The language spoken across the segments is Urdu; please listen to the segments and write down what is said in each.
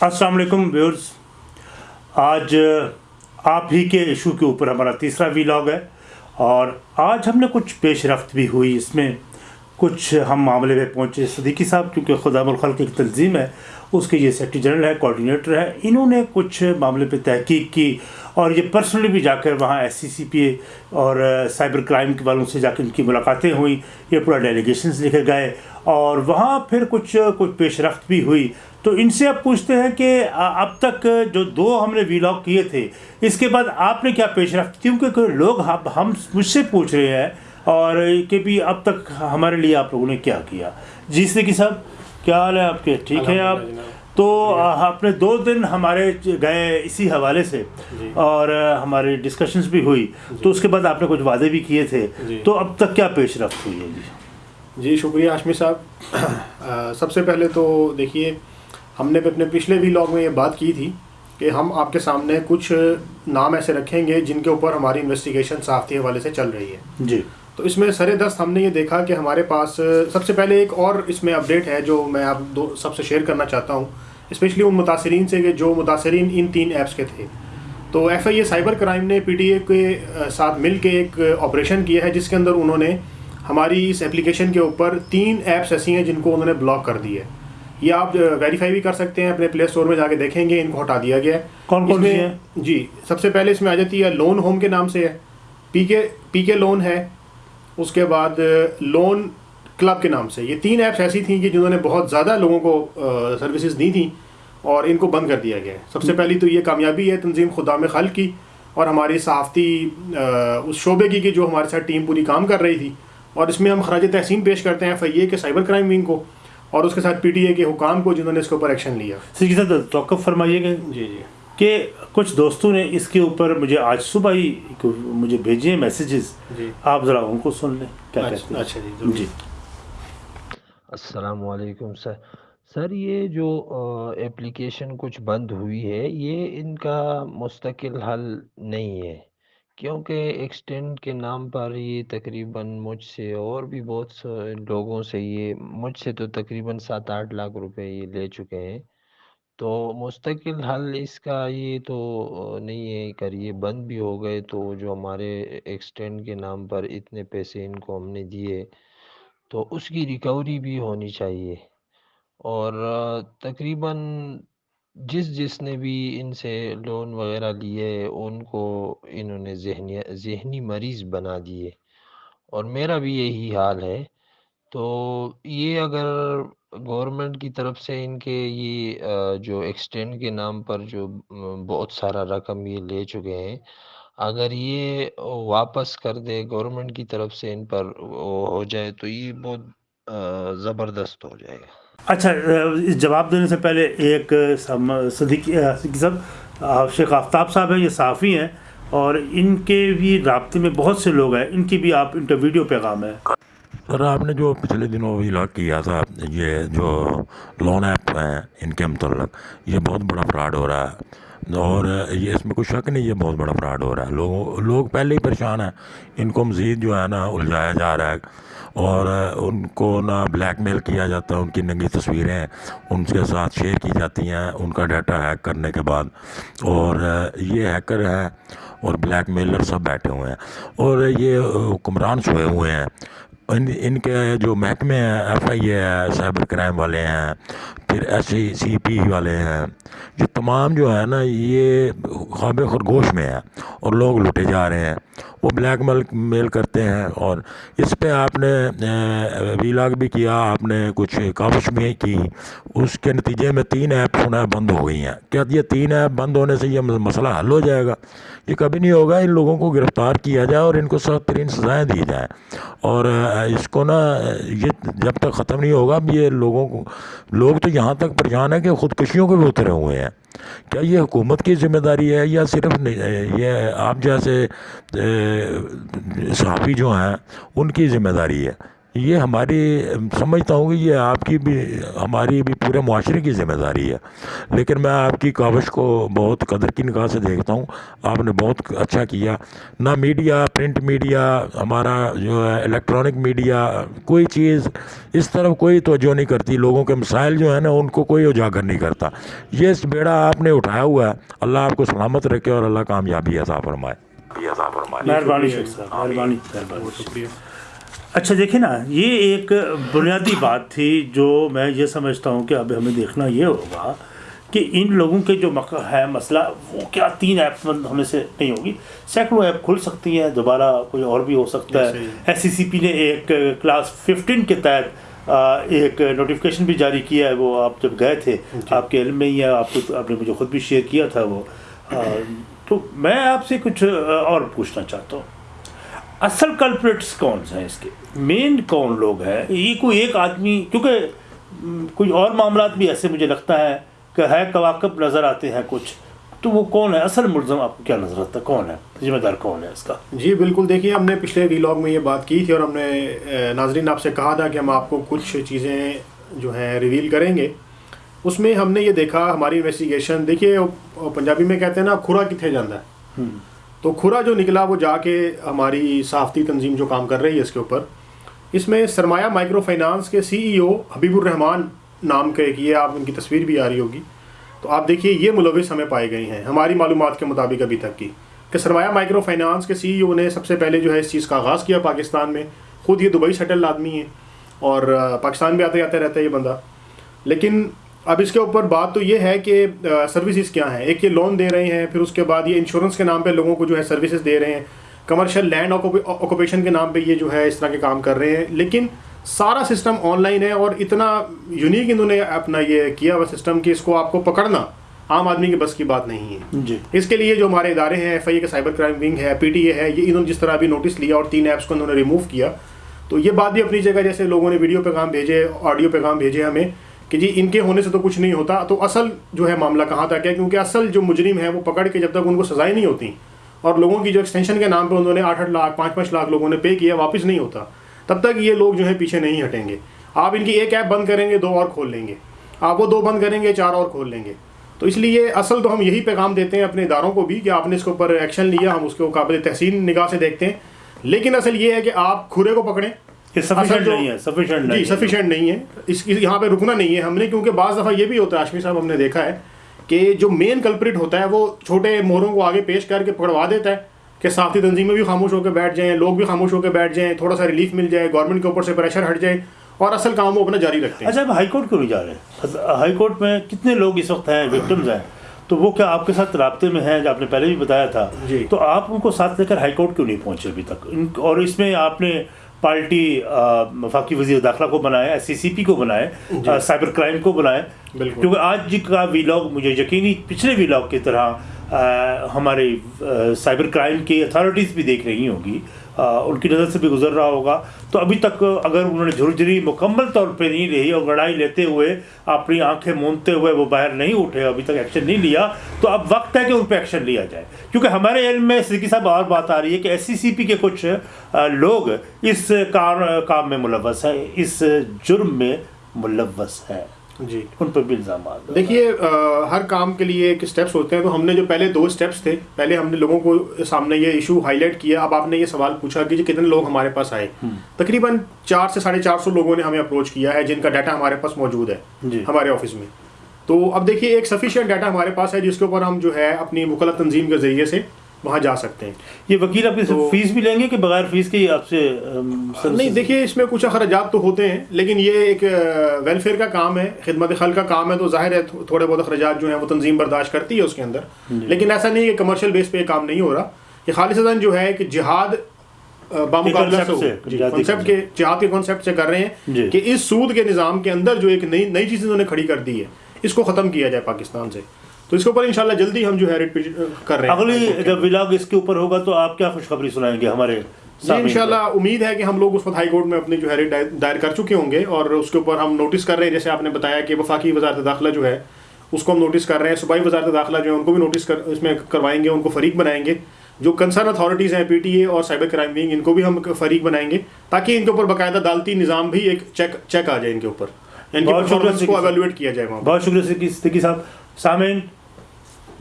السلام علیکم ویورز۔ آج آپ ہی کے ایشو کے اوپر ہمارا تیسرا ویلاگ ہے اور آج ہم نے کچھ پیش رفت بھی ہوئی۔ اس میں کچھ ہم معاملے میں پہنچے۔ صدیقی صاحب، کیونکہ خدا الخل کی ایک تنظیم ہے، اس کے یہ سیکٹری جنرل ہے کوارڈینیٹر ہے، انہوں نے کچھ معاملے پہ تحقیق کی۔ اور یہ پرسنلی بھی جا کر وہاں ایس سی سی پی اے اور سائبر کرائم کے والوں سے جا کے ان کی ملاقاتیں ہوئیں، یہ پورا ڈیلیگیشنز لے کر گئے اور وہاں پھر کچھ کچھ پیش رفت بھی ہوئی۔ تو ان سے آپ پوچھتے ہیں کہ اب تک جو دو ہم نے ویلاگ کیے تھے، اس کے بعد آپ نے کیا پیش رفت کیونکہ کوئی لوگ ہم مجھ سے پوچھ رہے ہیں اور کہ بھی اب تک ہمارے لیے آپ لوگوں نے کیا کیا۔ جی سکی صاحب، کیا حال ہے آپ کے؟ ٹھیک ہے آپ؟ تو آپ نے دو دن ہمارے گئے اسی حوالے سے جی۔ اور ہماری ڈسکشنز بھی ہوئی۔ تو جی۔ اس کے بعد آپ نے کچھ وعدے بھی کیے تھے۔ جی۔ تو اب تک کیا پیش رفت ہوئی ہے؟ جی۔ جی شکریہ آشمی صاحب۔ سب سے پہلے تو دیکھیے ہم نے اپنے پچھلے بھی لاگ میں یہ بات کی تھی کہ ہم آپ کے سامنے کچھ نام ایسے رکھیں گے جن کے اوپر ہماری انویسٹیگیشن صحافتی حوالے سے چل رہی ہے۔ جی۔ تو اس میں سر دست ہم نے یہ دیکھا کہ ہمارے پاس سب سے پہلے ایک اور اس میں اپڈیٹ ہے جو میں آپ دو سب سے شیئر کرنا چاہتا ہوں اسپیشلی ان متاثرین سے کہ جو متاثرین ان تین ایپس کے تھے۔ تو F I A cyber crime نے پی ٹی اے کے ساتھ مل کے ایک آپریشن کیا ہے جس کے اندر انہوں نے ہماری اس اپلیکیشن کے اوپر تین ایپس ایسی ہیں جن کو انہوں نے بلاک کر دی ہے۔ یہ آپ ویریفائی بھی کر سکتے ہیں اپنے پلے اسٹور میں جا کے دیکھیں گے ان کو ہٹا دیا گیا ہے۔ کون کون سی ہیں؟ جی سب سے پہلے اس میں آ جاتی ہے لون ہوم کے نام سے ہے۔ پی کے پی کے لون ہے۔ اس کے بعد لون کلب کے نام سے۔ یہ تین ایپس ایسی تھیں کہ جنہوں نے بہت زیادہ لوگوں کو سروسز دی تھیں اور ان کو بند کر دیا گیا ہے۔ سب سے پہلی تو یہ کامیابی ہے تنظیم خدا میں خل کی اور ہماری صحافتی اس شعبے کی کہ جو ہمارے ساتھ ٹیم پوری کام کر رہی تھی۔ اور اس میں ہم خراج تحسین پیش کرتے ہیں ایف آئی اے کے سائبر کرائم ونگ کو اور اس کے ساتھ پی ٹی اے کے حکام کو جنہوں نے اس کے اوپر ایکشن لیا۔ سر توقف فرمائیے گا۔ جی جی۔ کہ کچھ دوستوں نے اس کے اوپر مجھے آج صبح ہی مجھے بھیجے میسیجز جی۔ آپ ذرا ان کو سن لیں۔ کیا اچھا، کہتے ہیں؟ اچھا جی،, جی السلام علیکم سر۔ سر یہ جو اپلیکیشن کچھ بند ہوئی ہے یہ ان کا مستقل حل نہیں ہے۔ کیونکہ ایکسٹینڈ کے نام پر یہ تقریباً مجھ سے اور بھی بہت لوگوں سے یہ مجھ سے تو تقریباً سات آٹھ لاکھ روپے یہ لے چکے ہیں۔ تو مستقل حل اس کا یہ تو نہیں ہے کر یہ بند بھی ہو گئے تو جو ہمارے ایکسٹینڈ کے نام پر اتنے پیسے ان کو ہم نے دیے، تو اس کی ریکوری بھی ہونی چاہیے۔ اور تقریباً جس جس نے بھی ان سے لون وغیرہ لیے، ان کو انہوں نے ذہنی ذہنی مریض بنا دیے۔ اور میرا بھی یہی حال ہے۔ تو یہ اگر گورنمنٹ کی طرف سے ان کے یہ جو ایکسٹینڈ کے نام پر جو بہت سارا رقم یہ لے چکے ہیں، اگر یہ واپس کر دے گورنمنٹ کی طرف سے ان پر ہو جائے تو یہ بہت زبردست ہو جائے گا۔ اچھا جواب دینے سے پہلے ایک صدیقی صاحب شیخ آفتاب صاحب ہیں، یہ صحافی ہیں، اور ان کے بھی رابطے میں بہت سے لوگ ہیں، ان کی بھی آپ ان ویڈیو پیغام ہے۔ سر، آپ نے جو پچھلے دنوں ویلاگ کیا تھا، یہ جو لون ایپ ہیں، ان کے متعلق، یہ بہت بڑا فراڈ ہو رہا ہے۔ اور یہ اس میں کوئی شک نہیں، یہ بہت بڑا فراڈ ہو رہا ہے۔ لوگوں، لوگ پہلے ہی پریشان ہیں۔ ان کو مزید جو ہے نا الجھایا جا رہا ہے۔ اور ان کو نا بلیک میل کیا جاتا ہے ان کی ننگی تصویریں ان کے ساتھ شیئر کی جاتی ہیں، ان کا ڈیٹا ہیک کرنے کے بعد۔ اور یہ ہیکر ہیں اور بلیک میلر سب بیٹھے ہوئے ہیں۔ اور یہ حکمران سوئے ہوئے ہیں۔ ان ان کے جو محکمے ہیں F I A cyber crime والے ہیں پھر ایسے ہی سی پی والے ہیں یہ تمام جو ہے نا یہ خواب خرگوش میں ہیں اور لوگ لوٹے جا رہے ہیں۔ وہ بلیک میل میل کرتے ہیں اور اس پہ آپ نے ویلاگ بھی کیا، آپ نے کچھ کاوش بھی کی۔ اس کے نتیجے میں تین ایپ سنا بند ہو گئی ہیں۔ کیا یہ تین ایپ بند ہونے سے یہ مسئلہ حل ہو جائے گا؟ یہ کبھی نہیں ہوگا۔ ان لوگوں کو گرفتار کیا جائے اور ان کو سخت ترین سزائیں دی جائیں۔ اور اس کو نا، یہ جب تک ختم نہیں ہوگا، اب یہ لوگوں کو، لوگ تو یہاں تک پریشان ہیں کہ خودکشیوں کے بھی اترے ہوئے ہیں۔ کیا یہ حکومت کی ذمہ داری ہے یا صرف یہ آپ جیسے صحافی جو ہیں، ان کی ذمہ داری ہے؟ ہماری سمجھتا ہوں کہ یہ آپ کی بھی ہماری بھی پورے معاشرے کی ذمہ داری ہے۔ لیکن میں آپ کی کاوش کو بہت قدر کی نگاہ سے دیکھتا ہوں۔ آپ نے بہت اچھا کیا۔ نہ میڈیا پرنٹ میڈیا ہمارا جو ہے الیکٹرانک میڈیا کوئی چیز اس طرف کوئی توجہ نہیں کرتی۔ لوگوں کے مسائل جو ہیں نا ان کو کوئی اجاگر نہیں کرتا۔ یہ اس بیڑا آپ نے اٹھایا ہوا ہے۔ اللہ آپ کو سلامت رکھے اور اللہ کامیابی عطا فرمائے۔ عطا فرمائے مہربانی۔ شکریہ۔ اچھا دیکھیں نا یہ ایک بنیادی بات تھی جو میں یہ سمجھتا ہوں کہ اب ہمیں دیکھنا یہ ہوگا کہ ان لوگوں کے جو ہے مسئلہ وہ کیا تین ایپس بند ہونے سے نہیں ہوگی؟ سینکڑوں ایپ کھل سکتی ہیں دوبارہ کوئی اور بھی ہو سکتا ہے۔ ایس سی سی پی نے ایک کلاس ففٹین کے تحت ایک نوٹیفکیشن بھی جاری کیا ہے۔ وہ آپ جب گئے تھے آپ کے علم میں ہی ہے آپ کو آپ نے مجھے خود بھی شیئر کیا تھا وہ۔ تو میں آپ سے کچھ اور پوچھنا چاہتا ہوں۔ اصل کلپریٹس کون سے ہیں اس کے؟ مین کون لوگ ہیں؟ یہ کوئی ایک آدمی کیونکہ کوئی اور معاملات بھی ایسے مجھے لگتا ہے کہ ہے کواکب نظر آتے ہیں کچھ تو وہ کون ہے اصل ملزم آپ کو کیا نظر آتا ہے؟ کون ہے ذمہ دار کون ہے اس کا؟ جی بالکل۔ دیکھیے ہم نے پچھلے ویلاگ میں یہ بات کی تھی اور ہم نے ناظرین آپ سے کہا تھا کہ ہم آپ کو کچھ چیزیں جو ہیں ریویل کریں گے۔ اس میں ہم نے یہ دیکھا ہماری انویسٹیگیشن دیکھیے پنجابی میں کہتے ہیں نا کھرا کتنے جانا ہے۔ تو کھرا جو نکلا وہ جا کے ہماری صحافتی تنظیم جو کام کر رہی ہے اس کے اوپر، اس میں سرمایہ مائکرو فائنانس کے سی ای او حبیب الرحمان نام کے ایک یہ آپ ان کی تصویر بھی آ رہی ہوگی۔ تو آپ دیکھیے یہ ملوث ہمیں پائے گئے ہیں، ہماری معلومات کے مطابق ابھی تک کی۔ کہ سرمایہ مائکرو فائنانس کے سی ای او نے سب سے پہلے جو ہے اس چیز کا آغاز کیا پاکستان میں۔ خود یہ دبئی سیٹل آدمی ہے اور پاکستان بھی آتے آتے رہتا ہے یہ بندہ۔ لیکن اب اس کے اوپر بات تو یہ ہے کہ سروسز کیا ہیں؟ ایک یہ لون دے رہے ہیں پھر اس کے بعد یہ انشورنس کے نام پہ لوگوں کو جو ہے سروسز دے رہے ہیں۔ کمرشل لینڈ آکوپیشن کے نام پہ یہ جو ہے اس طرح کے کام کر رہے ہیں۔ لیکن سارا سسٹم آن لائن ہے اور اتنا یونیک انہوں نے اپنا یہ کیا ہوا سسٹم کہ اس کو آپ کو پکڑنا عام آدمی کے بس کی بات نہیں ہے۔ جی۔ اس کے لیے جو ہمارے ادارے ہیں ایف آئی اے کا سائبر کرائم ونگ ہے پی ٹی اے ہے یہ انہوں نے جس طرح ابھی نوٹس لیا اور تین ایپس کو انہوں نے ریموو کیا۔ تو یہ بات بھی اپنی جگہ جیسے لوگوں نے ویڈیو پیغام بھیجے آڈیو پیغام بھیجے ہمیں۔ کہ جی ان کے ہونے سے تو کچھ نہیں ہوتا، تو اصل جو ہے معاملہ کہاں تک ہے؟ کیونکہ اصل جو مجرم ہے وہ پکڑ کے جب تک ان کو سزائیں نہیں ہوتی اور لوگوں کی جو ایکسٹینشن کے نام پہ انہوں نے آٹھ آٹھ لاکھ، پانچ پانچ لاکھ لوگوں نے پے کیا، واپس نہیں ہوتا۔ تب تک یہ لوگ جو ہے پیچھے نہیں ہٹیں گے۔ آپ ان کی ایک ایپ بند کریں گے، دو اور کھول لیں گے۔ آپ وہ دو بند کریں گے، چار اور کھول لیں گے۔ تو اس لیے اصل تو ہم یہی پیغام دیتے ہیں اپنے اداروں کو بھی کہ آپ نے اس کے اوپر ایکشن لیا، ہم اس کو قابل تحسین نگاہ سے دیکھتے ہیں۔ لیکن اصل یہ ہے کہ آپ کھرے کو پکڑیں۔ سفیشینٹ نہیں ہے سفیشینٹ جی سفیشینٹ نہیں ہے۔ اس اس- یہاں پہ رکنا نہیں ہے ہم نے کیونکہ بعض دفعہ یہ بھی ہوتا ہے آشمی صاحب ہم نے دیکھا ہے کہ جو مین کلپریٹ ہوتا ہے وہ چھوٹے مہروں کو آگے پیش کر کے پکڑوا دیتا ہے کہ صافی تنظیمیں بھی خاموش ہو کے بیٹھ جائیں لوگ بھی خاموش ہو کے بیٹھ جائیں تھوڑا سا ریلیف مل جائے گورنمنٹ کے اوپر سے پریشر ہٹ جائے اور اصل کام وہ اپنا جاری رکھتے ہیں۔ اچھا ہائی کورٹ کیوں نہیں جا رہے؟ ہائی کورٹ میں کتنے لوگ اس وقت ہیں وکٹمز ہیں؟ تو وہ کیا آپ کے ساتھ رابطے میں ہیں؟ جو آپ نے پہلے بھی بتایا تھا۔ جی۔ تو آپ ان کو ساتھ لے کر ہائی کورٹ کیوں نہیں پہنچے ابھی تک؟ اور اس میں آپ نے پارٹی وفاقی وزیر داخلہ کو ایس سی سی پی کو بنائے آ، سائبر کرائم کو بنائے۔ کیونکہ آج کا ویلاگ مجھے یقینی پچھلے ویلاگ کی طرح ہمارے سائبر کرائم کی اتھارٹیز بھی دیکھ رہی ہوں گی۔ ان کی نظر سے بھی گزر رہا ہوگا۔ تو ابھی تک اگر انہوں نے جھرجھری مکمل طور پہ نہیں رہی اور لڑائی لیتے ہوئے اپنی آنکھیں مونتے ہوئے وہ باہر نہیں اٹھے، ابھی تک ایکشن نہیں لیا، تو اب وقت ہے کہ ان پہ ایکشن لیا جائے۔ کیونکہ ہمارے علم میں صدیقی صاحب اور بات آ رہی ہے کہ ایس سی سی پی کے کچھ لوگ اس کار، کام میں ملوث ہیں، اس جرم میں ملوث ہیں۔ جی۔ ان پر بھی الزامات۔ دیکھیے ہر کام کے لیے ایک اسٹیپس ہوتے ہیں۔ تو ہم نے جو پہلے دو اسٹیپس تھے پہلے ہم نے لوگوں کو سامنے یہ ایشو ہائی لائٹ کیا۔ اب آپ نے یہ سوال پوچھا کہ جی کتنے لوگ ہمارے پاس آئے؟ تقریباً چار سے ساڑھے چار سو لوگوں نے ہمیں اپروچ کیا ہے جن کا ڈاٹا ہمارے پاس موجود ہے جی۔ ہمارے آفس میں۔ تو اب دیکھیے ایک سفیشینٹ ڈاٹا ہمارے پاس ہے جس کے اوپر ہم جو ہے اپنی مکلف تنظیم کے ذریعے سے وہاں جا سکتے ہیں۔ یہ وکیل آپ فیس بھی لیں گے کہ بغیر فیس کے ہی آپ سے نہیں دیکھیے اس میں کچھ اخراجات تو ہوتے ہیں لیکن یہ ایک ویلفیئر کا کام ہے خدمت خل کا کام ہے تو ظاہر ہے تھو- تھوڑے بہت اخراجات جو ہیں وہ تنظیم برداشت کرتی ہے اس کے اندر۔ لیکن ایسا نہیں کہ کمرشل بیس پہ یہ کام نہیں ہو رہا۔ یہ خالص جو ہے کہ جہاد بامقابلہ جی کے جہاد کے کانسیپٹ سے کر رہے جی۔ ہیں کہ اس سود کے نظام کے اندر جو ایک نئی نئی چیز انہوں نے کھڑی کر دی ہے اس کو ختم کیا جائے پاکستان سے۔ تو اس کے اوپر انشاءاللہ جلدی ہم جو ہے ریٹ کر رہے ہیں۔ اگلی جب ولاگ اس کے اوپر ہوگا تو آپ کیا خوشخبری سنائیں گے ہمارے سامعین کو؟ انشاءاللہ امید ہے کہ ہم لوگ اس وقت ہائی کورٹ میں اپنی جو ہے ریٹ دائر کر چکے ہوں گے اور اس کے اوپر ہم نوٹس کر رہے ہیں جیسے آپ نے بتایا کہ وفاقی وزارت داخلہ جو ہے اس کو ہم نوٹس کر رہے ہیں۔ صوبائی وزارت داخلہ جو ہے ان کو بھی نوٹس کر اس میں کروائیں گے ان کو فریق بنائیں گے۔ جو کنسرن اتھارٹیز ہیں پی ٹی اے اور سائبر کرائم ونگ ان کو بھی ہم فریق بنائیں گے تاکہ ان کے اوپر باقاعدہ عدالتی نظام بھی ایک چیک چیک آ جائے ان کے اوپر۔ ان پرفارمنس کو۔ ایویلویٹ کیا جائے وہاں بہت شکریہ صاحب۔ سامعین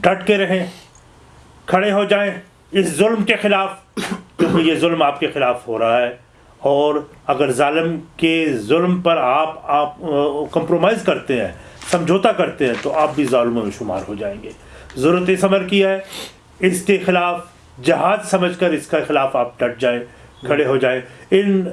ڈٹ کے رہیں، کھڑے ہو جائیں اس ظلم کے خلاف، کیونکہ یہ ظلم آپ کے خلاف ہو رہا ہے۔ اور اگر ظالم کے ظلم پر آپ آپ کمپرومائز کرتے ہیں، سمجھوتا کرتے ہیں، تو آپ بھی ظالموں میں شمار ہو جائیں گے۔ ضرورت اس عمر کی ہے، اس کے خلاف جہاد سمجھ کر اس کے خلاف آپ ڈٹ جائیں، کھڑے ہو جائیں۔ ان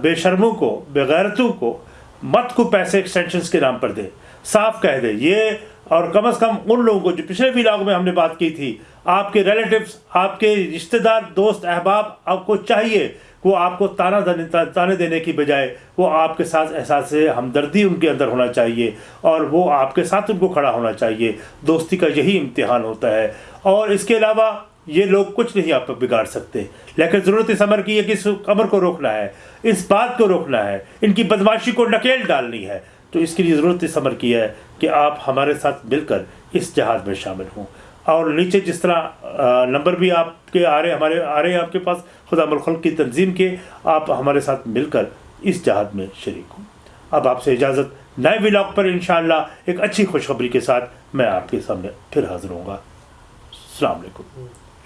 بے شرموں کو، بے غیرتوں کو مت کو پیسے ایکسٹینشنز کے نام پر دیں۔ صاف کہہ دیں، یہ اور کم از کم ان لوگوں کو جو پچھلے ولاگ میں ہم نے بات کی تھی، آپ کے ریلیٹیوز آپ کے رشتہ دار، دوست، احباب، آپ کو چاہیے وہ آپ کو تانا تانے دینے کی بجائے وہ آپ کے ساتھ احساس ہمدردی ان کے اندر ہونا چاہیے اور وہ آپ کے ساتھ ان کو کھڑا ہونا چاہیے۔ دوستی کا یہی امتحان ہوتا ہے۔ اور اس کے علاوہ یہ لوگ کچھ نہیں آپ کو بگاڑ سکتے۔ لیکن ضرورت اس عمر کی ہے کہ اس عمر کو روکنا ہے۔ اس بات کو روکنا ہے۔ ان کی بدماشی کو نکیل ڈالنی ہے۔ تو اس کے لیے ضرورت اس عمر کی ہے کہ آپ ہمارے ساتھ مل کر اس جہاد میں شامل ہوں۔ اور نیچے جس طرح نمبر بھی آپ کے آ رہے، ہمارے آ رہے ہیں آپ کے پاس، خدا ملخلق کی تنظیم کے، آپ ہمارے ساتھ مل کر اس جہاد میں شریک ہوں۔ اب آپ سے اجازت، نئے ولاگ پر انشاءاللہ ایک اچھی خوشخبری کے ساتھ میں آپ کے سامنے پھر حاضر ہوں گا۔ السلام علیکم۔